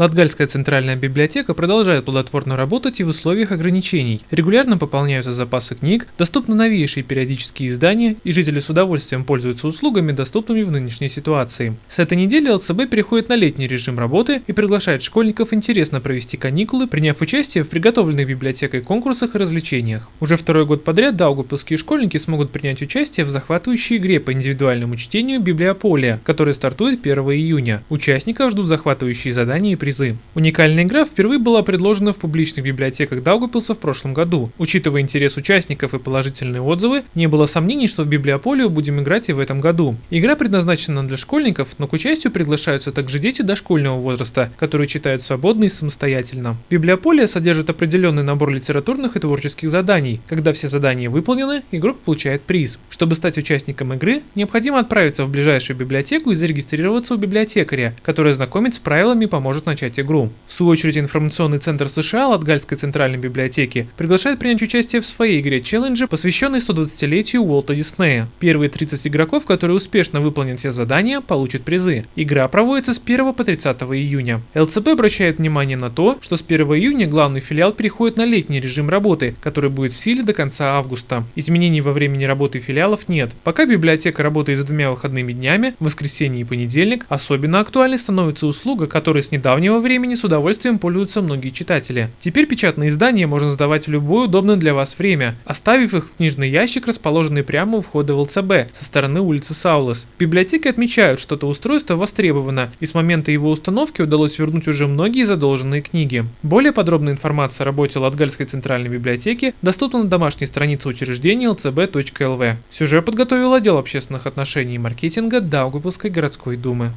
Латгальская центральная библиотека продолжает плодотворно работать и в условиях ограничений. Регулярно пополняются запасы книг, доступны новейшие периодические издания, и жители с удовольствием пользуются услугами, доступными в нынешней ситуации. С этой недели ЛЦБ переходит на летний режим работы и приглашает школьников интересно провести каникулы, приняв участие в приготовленных библиотекой конкурсах и развлечениях. Уже второй год подряд даугавпилские школьники смогут принять участие в захватывающей игре по индивидуальному чтению «Библиополия», которая стартует 1 июня. Участников ждут захватывающие задания и призы. Уникальная игра впервые была предложена в публичных библиотеках Даугапилса в прошлом году. Учитывая интерес участников и положительные отзывы, не было сомнений, что в Библиополию будем играть и в этом году. Игра предназначена для школьников, но к участию приглашаются также дети дошкольного возраста, которые читают свободно и самостоятельно. Библиополия содержит определенный набор литературных и творческих заданий. Когда все задания выполнены, игрок получает приз. Чтобы стать участником игры, необходимо отправиться в ближайшую библиотеку и зарегистрироваться у библиотекаря, который знакомит с правилами и поможет начать начать игру. В свою очередь, информационный центр США Латгальской центральной библиотеки приглашает принять участие в своей игре челленджи, посвященной 120-летию Уолта Диснея. Первые 30 игроков, которые успешно выполнят все задания, получат призы. Игра проводится с 1 по 30 июня. ЛЦП обращает внимание на то, что с 1 июня главный филиал переходит на летний режим работы, который будет в силе до конца августа. Изменений во времени работы филиалов нет. Пока библиотека работает с двумя выходными днями, воскресенье и понедельник, особенно актуальной становится услуга, которая с недавнего недавнего времени с удовольствием пользуются многие читатели. Теперь печатные издания можно сдавать в любое удобное для вас время, оставив их в книжный ящик, расположенный прямо у входа в ЛЦБ, со стороны улицы Саулас. В библиотеке отмечают, что это устройство востребовано, и с момента его установки удалось вернуть уже многие задолженные книги. Более подробная информация о работе Латгальской центральной библиотеки доступна на домашней странице учреждения lcb.lv. Сюжет подготовил отдел общественных отношений и маркетинга Даугавпилской городской думы.